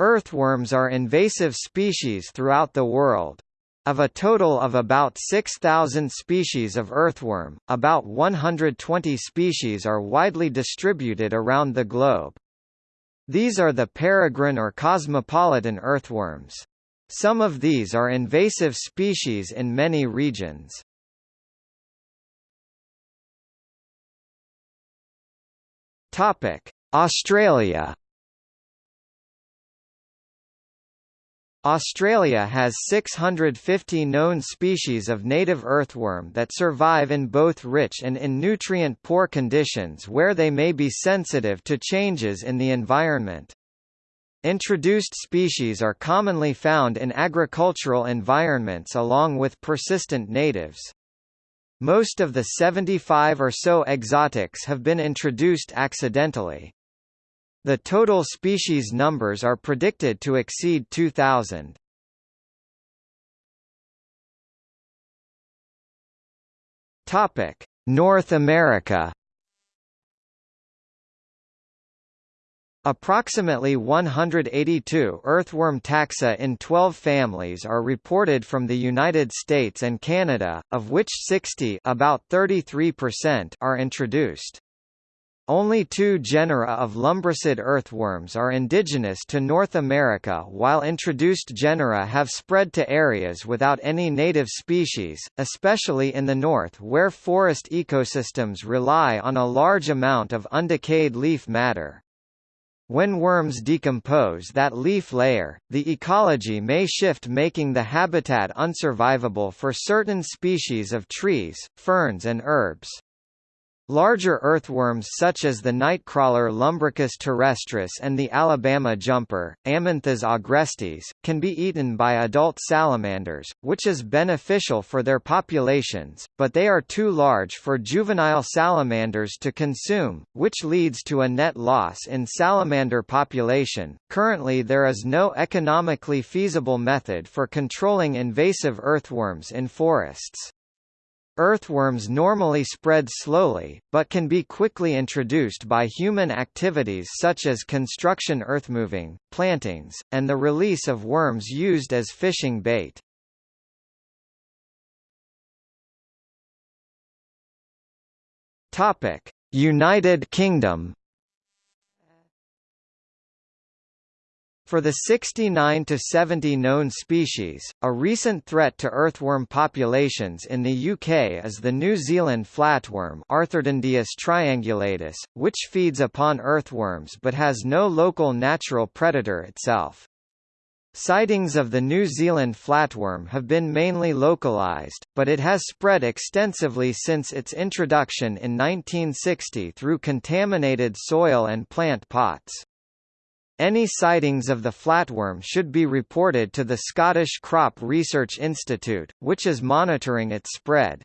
Earthworms are invasive species throughout the world. Of a total of about 6,000 species of earthworm, about 120 species are widely distributed around the globe. These are the peregrine or cosmopolitan earthworms. Some of these are invasive species in many regions. Australia Australia has 650 known species of native earthworm that survive in both rich and in nutrient-poor conditions where they may be sensitive to changes in the environment. Introduced species are commonly found in agricultural environments along with persistent natives. Most of the 75 or so exotics have been introduced accidentally. The total species numbers are predicted to exceed 2,000. Topic: North America. Approximately 182 earthworm taxa in 12 families are reported from the United States and Canada, of which 60 about 33% are introduced. Only two genera of lumbricid earthworms are indigenous to North America while introduced genera have spread to areas without any native species, especially in the north where forest ecosystems rely on a large amount of undecayed leaf matter. When worms decompose that leaf layer, the ecology may shift making the habitat unsurvivable for certain species of trees, ferns and herbs. Larger earthworms such as the nightcrawler Lumbricus terrestris and the Alabama jumper, Amynthas agrestis, can be eaten by adult salamanders, which is beneficial for their populations, but they are too large for juvenile salamanders to consume, which leads to a net loss in salamander population. Currently there is no economically feasible method for controlling invasive earthworms in forests. Earthworms normally spread slowly, but can be quickly introduced by human activities such as construction earthmoving, plantings, and the release of worms used as fishing bait. United Kingdom For the 69 to 70 known species, a recent threat to earthworm populations in the UK is the New Zealand flatworm Arthurdendyus triangulatus, which feeds upon earthworms but has no local natural predator itself. Sightings of the New Zealand flatworm have been mainly localized, but it has spread extensively since its introduction in 1960 through contaminated soil and plant pots. Any sightings of the flatworm should be reported to the Scottish Crop Research Institute, which is monitoring its spread.